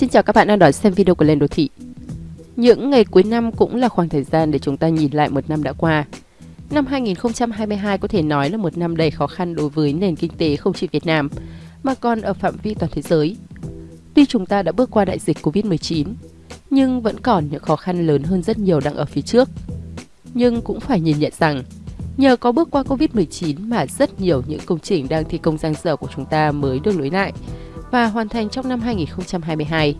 Xin chào các bạn đang đón xem video của Lên Đô Thị. Những ngày cuối năm cũng là khoảng thời gian để chúng ta nhìn lại một năm đã qua. Năm 2022 có thể nói là một năm đầy khó khăn đối với nền kinh tế không chỉ Việt Nam, mà còn ở phạm vi toàn thế giới. Tuy chúng ta đã bước qua đại dịch Covid-19, nhưng vẫn còn những khó khăn lớn hơn rất nhiều đang ở phía trước. Nhưng cũng phải nhìn nhận rằng, nhờ có bước qua Covid-19 mà rất nhiều những công trình đang thi công giang dở của chúng ta mới được nối lại và hoàn thành trong năm 2022.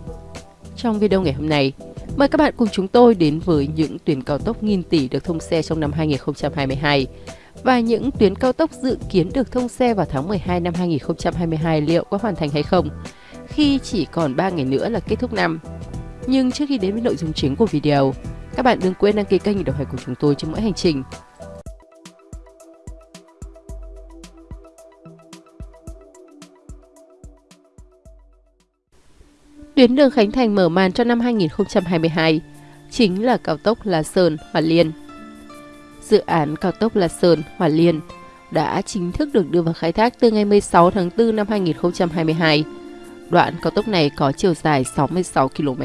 Trong video ngày hôm nay, mời các bạn cùng chúng tôi đến với những tuyến cao tốc nghìn tỷ được thông xe trong năm 2022 và những tuyến cao tốc dự kiến được thông xe vào tháng 12 năm 2022 liệu có hoàn thành hay không khi chỉ còn 3 ngày nữa là kết thúc năm. Nhưng trước khi đến với nội dung chính của video, các bạn đừng quên đăng ký kênh để đồng hành cùng chúng tôi trong mỗi hành trình. Tuyến đường Khánh Thành mở màn cho năm 2022 chính là cao tốc La Sơn – Hòa Liên. Dự án cao tốc La Sơn – Hòa Liên đã chính thức được đưa vào khai thác từ ngày 16 tháng 4 năm 2022. Đoạn cao tốc này có chiều dài 66 km,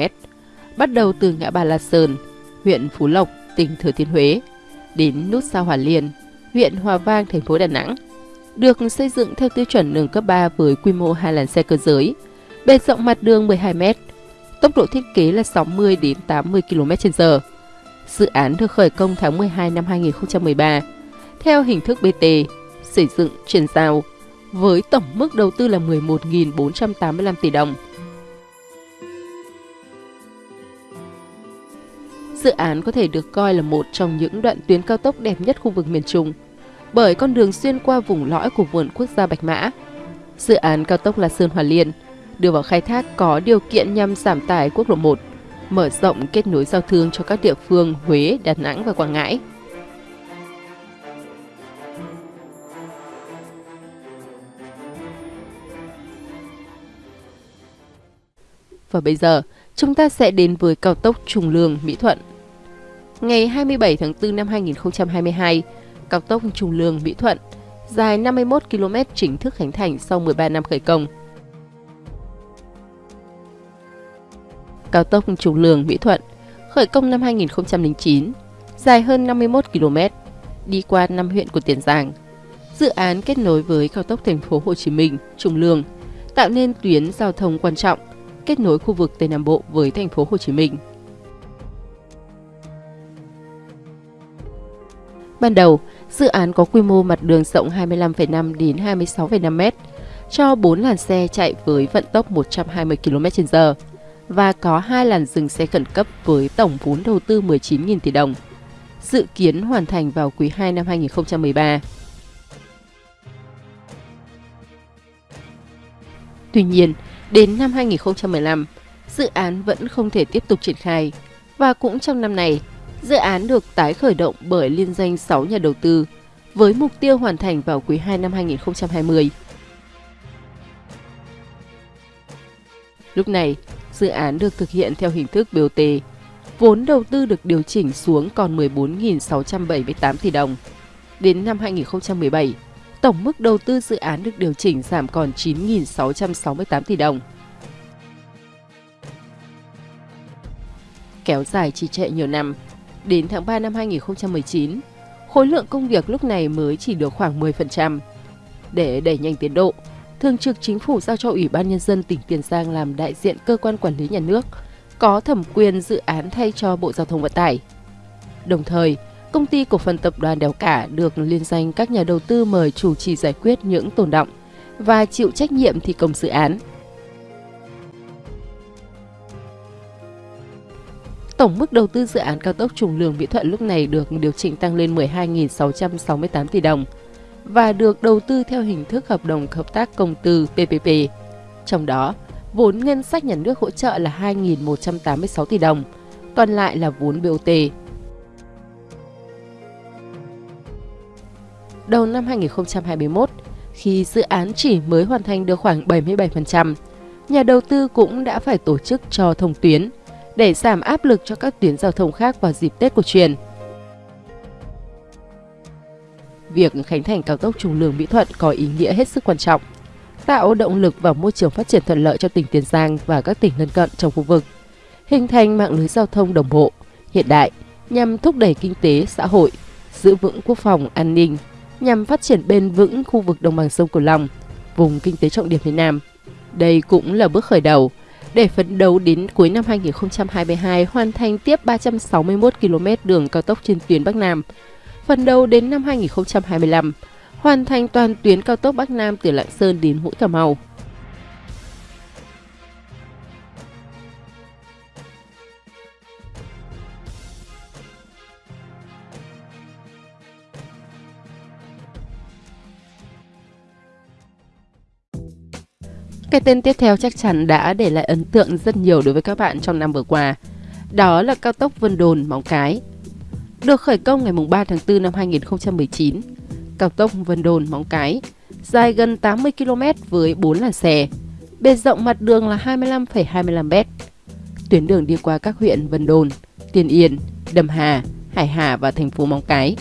bắt đầu từ ngã ba La Sơn, huyện Phú Lộc, tỉnh Thừa Thiên Huế, đến nút sao Hòa Liên, huyện Hòa Vang, thành phố Đà Nẵng. Được xây dựng theo tiêu chuẩn đường cấp 3 với quy mô hai làn xe cơ giới, bề rộng mặt đường 12 m, tốc độ thiết kế là 60 đến 80 km/h. Dự án được khởi công tháng 12 năm 2013 theo hình thức BT, xây dựng chuyển giao với tổng mức đầu tư là 11.485 tỷ đồng. Dự án có thể được coi là một trong những đoạn tuyến cao tốc đẹp nhất khu vực miền Trung bởi con đường xuyên qua vùng lõi của vườn quốc gia Bạch Mã. Dự án cao tốc La Sơn Hòa Liên – đưa vào khai thác có điều kiện nhằm giảm tải quốc lộ 1, mở rộng kết nối giao thương cho các địa phương Huế, Đà Nẵng và Quảng Ngãi. Và bây giờ, chúng ta sẽ đến với cao tốc Trùng Lương – Mỹ Thuận. Ngày 27 tháng 4 năm 2022, cao tốc Trùng Lương – Mỹ Thuận dài 51 km chính thức khánh thành sau 13 năm khởi công. Cao tốc Trung Lương Mỹ Thuận, khởi công năm 2009, dài hơn 51 km, đi qua 5 huyện của Tiền Giang. Dự án kết nối với cao tốc thành phố Hồ Chí Minh, Trùng Lương, tạo nên tuyến giao thông quan trọng, kết nối khu vực Tây Nam Bộ với thành phố Hồ Chí Minh. Ban đầu, dự án có quy mô mặt đường rộng 25,5 đến 26,5 m, cho 4 làn xe chạy với vận tốc 120 km/h và có hai làn dừng xe khẩn cấp với tổng vốn đầu tư 19.000 tỷ đồng. Dự kiến hoàn thành vào quý 2 năm 2013. Tuy nhiên, đến năm 2015, dự án vẫn không thể tiếp tục triển khai. Và cũng trong năm này, dự án được tái khởi động bởi liên danh 6 nhà đầu tư với mục tiêu hoàn thành vào quý 2 năm 2020. Lúc này, dự án được thực hiện theo hình thức BOT. Vốn đầu tư được điều chỉnh xuống còn 14.678 tỷ đồng. Đến năm 2017, tổng mức đầu tư dự án được điều chỉnh giảm còn 9.668 tỷ đồng. Kéo dài trì trệ nhiều năm, đến tháng 3 năm 2019, khối lượng công việc lúc này mới chỉ được khoảng 10%. Để đẩy nhanh tiến độ, Thường trực Chính phủ giao cho Ủy ban Nhân dân tỉnh Tiền Giang làm đại diện cơ quan quản lý nhà nước, có thẩm quyền dự án thay cho Bộ Giao thông Vận tải. Đồng thời, công ty cổ phần tập đoàn Đèo Cả được liên danh các nhà đầu tư mời chủ trì giải quyết những tồn động và chịu trách nhiệm thi công dự án. Tổng mức đầu tư dự án cao tốc Trùng Lường Mỹ Thuận lúc này được điều chỉnh tăng lên 12.668 tỷ đồng, và được đầu tư theo hình thức hợp đồng hợp tác công tư PPP. Trong đó, vốn ngân sách nhà nước hỗ trợ là 2.186 tỷ đồng, còn lại là vốn BOT. Đầu năm 2021, khi dự án chỉ mới hoàn thành được khoảng 77%, nhà đầu tư cũng đã phải tổ chức cho thông tuyến để giảm áp lực cho các tuyến giao thông khác vào dịp Tết cổ truyền. Việc khánh thành cao tốc Trung Lương Mỹ Thuận có ý nghĩa hết sức quan trọng. tạo động lực và môi trường phát triển thuận lợi cho tỉnh Tiền Giang và các tỉnh lân cận trong khu vực, hình thành mạng lưới giao thông đồng bộ, hiện đại nhằm thúc đẩy kinh tế, xã hội, giữ vững quốc phòng, an ninh, nhằm phát triển bền vững khu vực đồng bằng sông Cửu Long, vùng kinh tế trọng điểm phía Nam. Đây cũng là bước khởi đầu để phấn đấu đến cuối năm 2022 hoàn thành tiếp 361 km đường cao tốc trên tuyến Bắc Nam. Phần đầu đến năm 2025, hoàn thành toàn tuyến cao tốc Bắc Nam từ Lạng Sơn đến Mũi Cà Mau. Cái tên tiếp theo chắc chắn đã để lại ấn tượng rất nhiều đối với các bạn trong năm vừa qua. Đó là cao tốc Vân Đồn Móng Cái. Được khởi công ngày 3 tháng 4 năm 2019, cao tốc Vân Đồn Móng Cái dài gần 80 km với 4 làn xe, bề rộng mặt đường là 25,25 m. Tuyến đường đi qua các huyện Vân Đồn, Tiên Yên, Đầm Hà, Hải Hà và thành phố Móng Cái.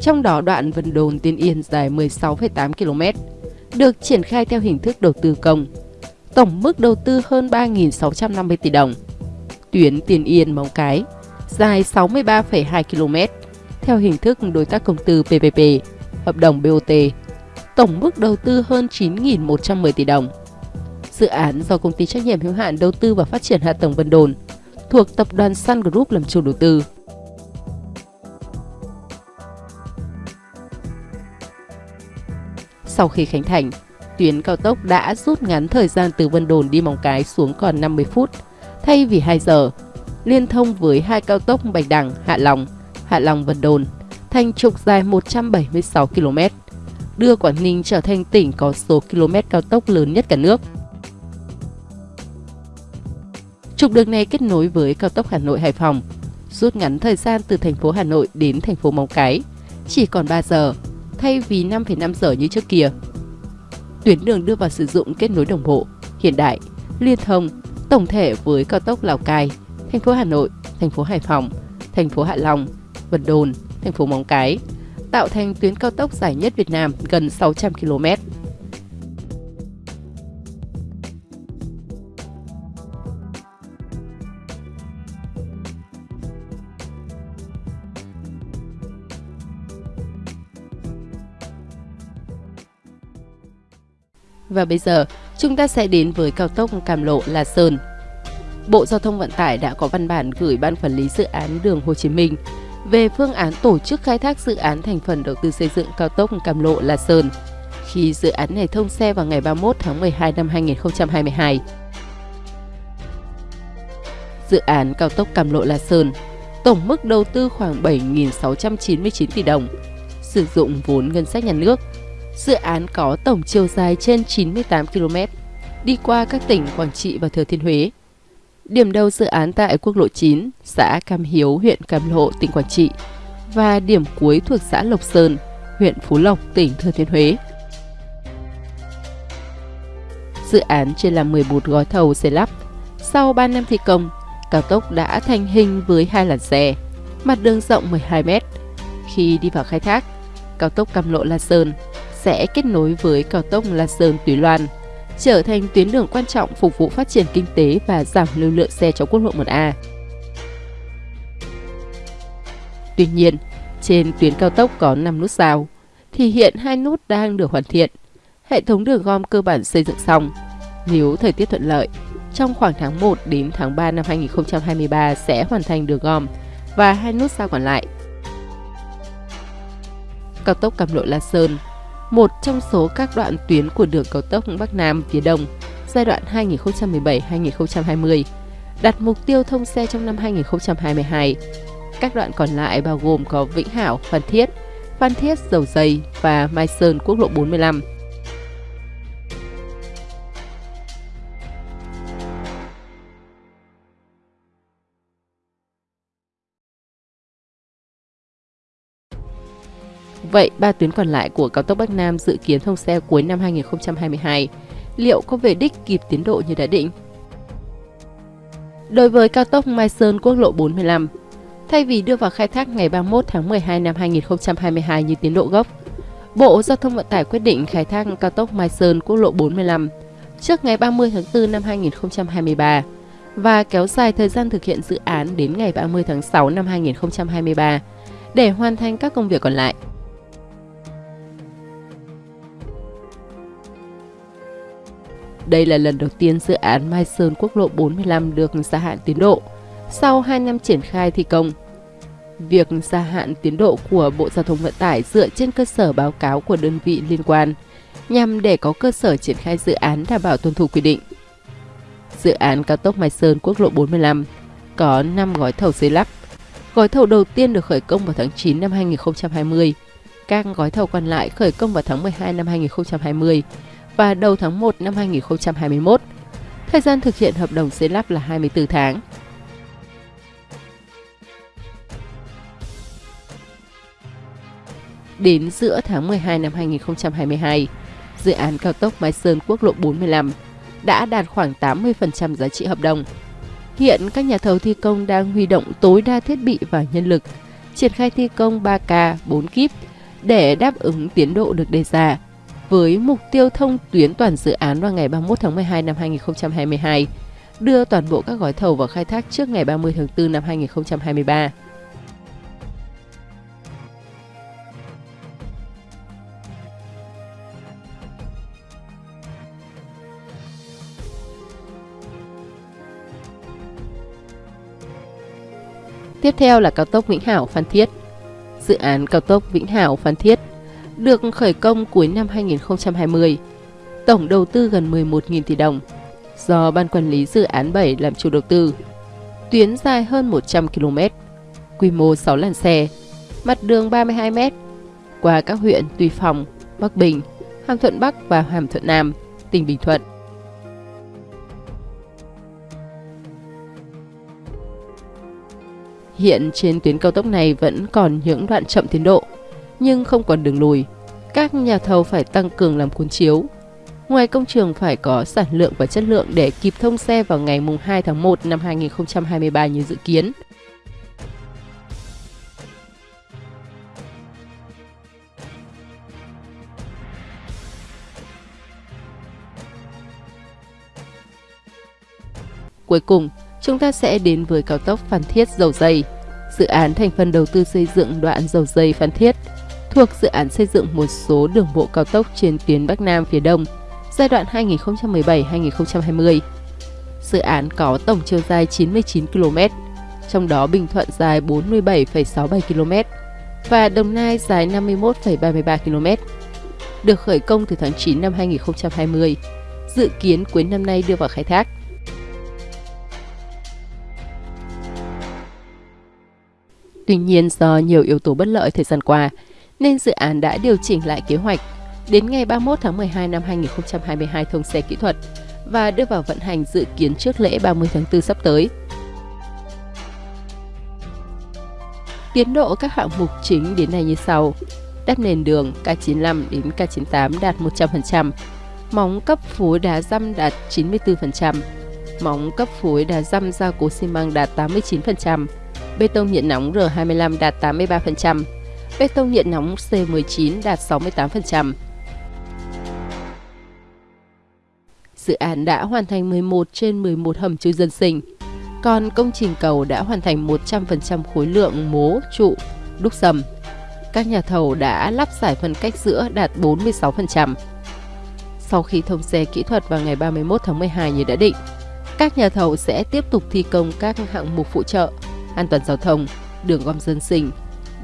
trong đó đoạn Vân Đồn Tiên Yên dài 16,8 km, được triển khai theo hình thức đầu tư công. Tổng mức đầu tư hơn 3.650 tỷ đồng. Tuyến Tiền Yên Móng Cái dài 63,2 km, theo hình thức đối tác công tư PPP, hợp đồng BOT. Tổng mức đầu tư hơn 9.110 tỷ đồng. Dự án do công ty trách nhiệm hữu hạn đầu tư và phát triển hạ tầng Vân Đồn thuộc tập đoàn Sun Group làm chủ đầu tư. Sau khi khánh thành, tuyến cao tốc đã rút ngắn thời gian từ Vân Đồn đi Móng Cái xuống còn 50 phút, thay vì 2 giờ, liên thông với hai cao tốc Bạch Đằng, Hạ Long, Hạ Long Vân Đồn, thành trục dài 176 km, đưa Quảng Ninh trở thành tỉnh có số km cao tốc lớn nhất cả nước. Trục đường này kết nối với cao tốc Hà Nội Hải Phòng, rút ngắn thời gian từ thành phố Hà Nội đến thành phố Móng Cái, chỉ còn 3 giờ thay vì 5,5 giờ như trước kia. Tuyến đường đưa vào sử dụng kết nối đồng bộ, hiện đại, liên thông, tổng thể với cao tốc Lào Cai, thành phố Hà Nội, thành phố Hải Phòng, thành phố Hạ Long, Vân Đồn, thành phố Móng Cái, tạo thành tuyến cao tốc dài nhất Việt Nam gần 600 km. Và bây giờ, chúng ta sẽ đến với cao tốc Cam Lộ La Sơn. Bộ Giao thông Vận tải đã có văn bản gửi Ban Quản lý Dự án Đường Hồ Chí Minh về phương án tổ chức khai thác dự án thành phần đầu tư xây dựng cao tốc Cam Lộ La Sơn khi dự án này thông xe vào ngày 31 tháng 12 năm 2022. Dự án cao tốc Cam Lộ La Sơn tổng mức đầu tư khoảng 7.699 tỷ đồng, sử dụng vốn ngân sách nhà nước Dự án có tổng chiều dài trên 98 km, đi qua các tỉnh Quảng Trị và Thừa Thiên Huế. Điểm đầu dự án tại quốc lộ 9, xã Cam Hiếu, huyện Cam Lộ, tỉnh Quảng Trị và điểm cuối thuộc xã Lộc Sơn, huyện Phú Lộc, tỉnh Thừa Thiên Huế. Dự án chia làm 11 gói thầu xây lắp. Sau 3 năm thi công, cao tốc đã thành hình với hai làn xe, mặt đường rộng 12 m. Khi đi vào khai thác, cao tốc Cam Lộ La Sơn sẽ kết nối với cao tốc La Sơn Túy Loan, trở thành tuyến đường quan trọng phục vụ phát triển kinh tế và giảm lưu lượng xe cho quốc lộ 1A. Tuy nhiên, trên tuyến cao tốc có 5 nút giao, thì hiện hai nút đang được hoàn thiện. Hệ thống đường gom cơ bản xây dựng xong. Nếu thời tiết thuận lợi, trong khoảng tháng 1 đến tháng 3 năm 2023 sẽ hoàn thành đường gom và hai nút giao còn lại. Cao tốc Cam Lộ La Sơn một trong số các đoạn tuyến của đường cao tốc Bắc Nam phía Đông giai đoạn 2017-2020, đặt mục tiêu thông xe trong năm 2022. Các đoạn còn lại bao gồm có Vĩnh Hảo, Phan Thiết, Phan Thiết, Dầu Dây và Mai Sơn quốc lộ 45. Vậy, ba tuyến còn lại của cao tốc Bắc Nam dự kiến thông xe cuối năm 2022, liệu có về đích kịp tiến độ như đã định? Đối với cao tốc Mai Sơn quốc lộ 45, Thay vì đưa vào khai thác ngày 31 tháng 12 năm 2022 như tiến độ gốc, Bộ Giao thông Vận tải quyết định khai thác cao tốc Mai Sơn quốc lộ 45 trước ngày 30 tháng 4 năm 2023 và kéo dài thời gian thực hiện dự án đến ngày 30 tháng 6 năm 2023 để hoàn thành các công việc còn lại. Đây là lần đầu tiên dự án Mai Sơn quốc lộ 45 được gia hạn tiến độ sau 2 năm triển khai thi công. Việc gia hạn tiến độ của Bộ Giao thông Vận tải dựa trên cơ sở báo cáo của đơn vị liên quan nhằm để có cơ sở triển khai dự án đảm bảo tuân thủ quy định. Dự án cao tốc Mai Sơn quốc lộ 45 có 5 gói thầu xây lắp. Gói thầu đầu tiên được khởi công vào tháng 9 năm 2020. Các gói thầu còn lại khởi công vào tháng 12 năm 2020 và đầu tháng 1 năm 2021. Thời gian thực hiện hợp đồng xây lắp là 24 tháng. Đến giữa tháng 12 năm 2022, dự án cao tốc Mai Sơn quốc lộ 45 đã đạt khoảng 80% giá trị hợp đồng. Hiện các nhà thầu thi công đang huy động tối đa thiết bị và nhân lực, triển khai thi công 3K, 4 kíp để đáp ứng tiến độ được đề ra với mục tiêu thông tuyến toàn dự án vào ngày 31 tháng 12 năm 2022, đưa toàn bộ các gói thầu vào khai thác trước ngày 30 tháng 4 năm 2023. Tiếp theo là cao tốc Vĩnh Hảo Phan Thiết. Dự án cao tốc Vĩnh Hảo Phan Thiết được khởi công cuối năm 2020. Tổng đầu tư gần 11.000 tỷ đồng do Ban Quản lý Dự án 7 làm chủ đầu tư. Tuyến dài hơn 100 km, quy mô 6 làn xe, mặt đường 32 m, qua các huyện Tuy Phong, Bắc Bình, Hàm Thuận Bắc và Hàm Thuận Nam, tỉnh Bình Thuận. Hiện trên tuyến cao tốc này vẫn còn những đoạn chậm tiến độ, nhưng không còn đường lùi. Các nhà thầu phải tăng cường làm cuốn chiếu. Ngoài công trường phải có sản lượng và chất lượng để kịp thông xe vào ngày 2 tháng 1 năm 2023 như dự kiến. Cuối cùng, chúng ta sẽ đến với cao tốc Phan Thiết Dầu Dây. Dự án thành phần đầu tư xây dựng đoạn Dầu Dây Phan Thiết thuộc dự án xây dựng một số đường bộ cao tốc trên tuyến Bắc Nam phía Đông giai đoạn 2017-2020. Dự án có tổng chiều dài 99 km, trong đó Bình Thuận dài 47,67 km và Đồng Nai dài 51,33 km. Được khởi công từ tháng 9 năm 2020, dự kiến cuối năm nay đưa vào khai thác. Tuy nhiên do nhiều yếu tố bất lợi thời gian qua, nên dự án đã điều chỉnh lại kế hoạch. Đến ngày 31 tháng 12 năm 2022 thông xe kỹ thuật và đưa vào vận hành dự kiến trước lễ 30 tháng 4 sắp tới. Tiến độ các hạng mục chính đến nay như sau. Đắp nền đường K95 đến K98 đạt 100%, móng cấp phối đá răm đạt 94%, móng cấp phối đá răm gia cố xi măng đạt 89%, bê tông nhiệt nóng R25 đạt 83%, bê tông nhiệt nóng C19 đạt 68%. Dự án đã hoàn thành 11 trên 11 hầm chui dân sinh, còn công trình cầu đã hoàn thành 100% khối lượng mố, trụ, đúc sầm. Các nhà thầu đã lắp giải phân cách giữa đạt 46%. Sau khi thông xe kỹ thuật vào ngày 31 tháng 12 như đã định, các nhà thầu sẽ tiếp tục thi công các hạng mục phụ trợ, an toàn giao thông, đường gom dân sinh,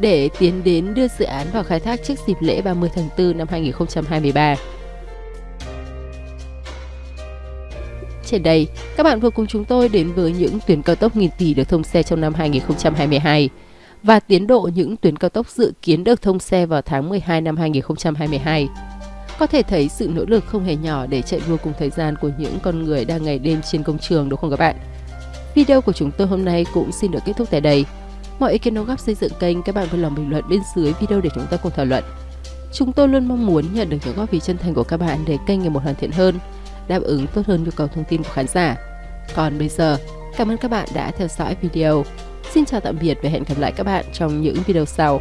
để tiến đến đưa dự án vào khai thác trước dịp lễ 30 tháng 4 năm 2023. Trên đây, các bạn vừa cùng chúng tôi đến với những tuyến cao tốc nghìn tỷ được thông xe trong năm 2022 và tiến độ những tuyến cao tốc dự kiến được thông xe vào tháng 12 năm 2022. Có thể thấy sự nỗ lực không hề nhỏ để chạy đua cùng thời gian của những con người đang ngày đêm trên công trường đúng không các bạn? Video của chúng tôi hôm nay cũng xin được kết thúc tại đây. Mọi ý kiến đóng góp xây dựng kênh các bạn vui lòng bình luận bên dưới video để chúng ta cùng thảo luận. Chúng tôi luôn mong muốn nhận được những góp ý chân thành của các bạn để kênh ngày một hoàn thiện hơn, đáp ứng tốt hơn nhu cầu thông tin của khán giả. Còn bây giờ, cảm ơn các bạn đã theo dõi video. Xin chào tạm biệt và hẹn gặp lại các bạn trong những video sau.